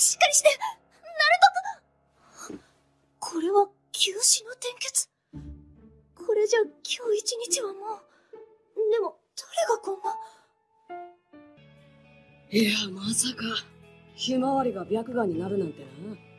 しっかりしてナルトこれは休止の転結これじゃ今日一日はもう。でも、誰がこんな。いや、まさか、ひまわりが白眼になるなんてな。